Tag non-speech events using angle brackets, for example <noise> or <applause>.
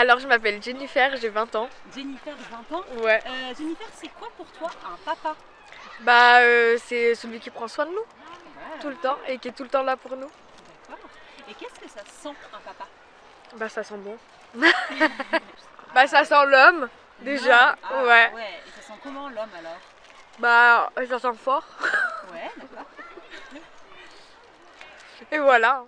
Alors, je m'appelle Jennifer, j'ai 20 ans. Jennifer, 20 ans. Ouais. Euh, Jennifer, c'est quoi pour toi un papa? Bah, euh, c'est celui qui prend soin de nous ah, tout le temps et qui est tout le temps là pour nous. D'accord. Et qu'est-ce que ça sent un papa? Bah, ça sent bon. <laughs> bah, ça sent l'homme, déjà. Ah, ouais. Ouais. Et ça sent comment l'homme alors? Bah, ça sent fort. <laughs> Ouais, d'accord. Et voilà.